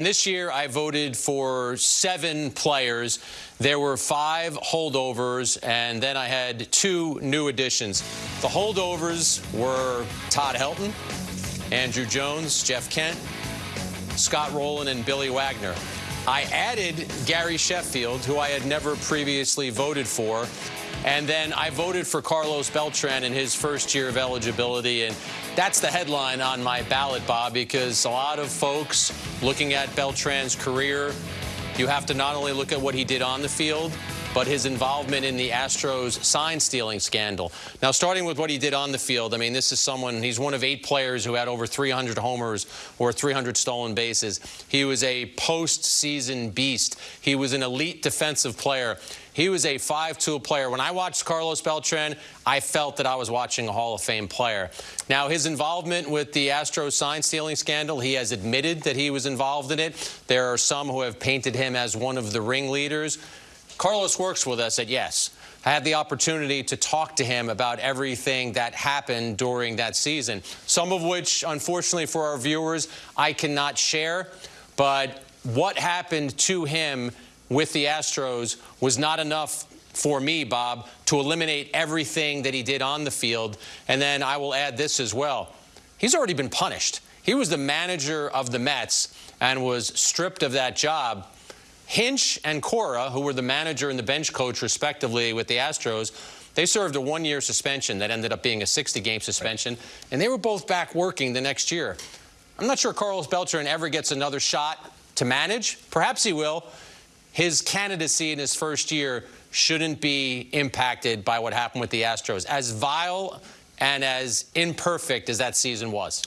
This year, I voted for seven players. There were five holdovers, and then I had two new additions. The holdovers were Todd Helton, Andruw Jones, Jeff Kent, Scott Rolen, and Billy Wagner. I added Gary Sheffield, who I had never previously voted for. And then I voted for Carlos Beltran in his first year of eligibility. And that's the headline on my ballot, Bob, because a lot of folks looking at Beltran's career, you have to not only look at what he did on the field, but his involvement in the Astros sign stealing scandal. Now, starting with what he did on the field, I mean, this is someone, he's one of eight players who had over 300 homers or 300 stolen bases. He was a postseason beast. He was an elite defensive player. He was a 5-tool player. When I watched Carlos Beltran, I felt that I was watching a Hall of Fame player. Now, his involvement with the Astros sign stealing scandal, he has admitted that he was involved in it. There are some who have painted him as one of the ringleaders. Carlos works with us at Yes. I had the opportunity to talk to him about everything that happened during that season, some of which, unfortunately for our viewers, I cannot share. But what happened to him with the Astros was not enough for me, Bob, to eliminate everything that he did on the field. And then I will add this as well. He's already been punished. He was the manager of the Mets and was stripped of that job. Hinch and Cora, who were the manager and the bench coach, respectively, with the Astros, they served a one-year suspension that ended up being a 60-game suspension, and they were both back working the next year. I'm not sure Carlos Beltran ever gets another shot to manage. Perhaps he will. His candidacy in his first year shouldn't be impacted by what happened with the Astros, as vile and as imperfect as that season was.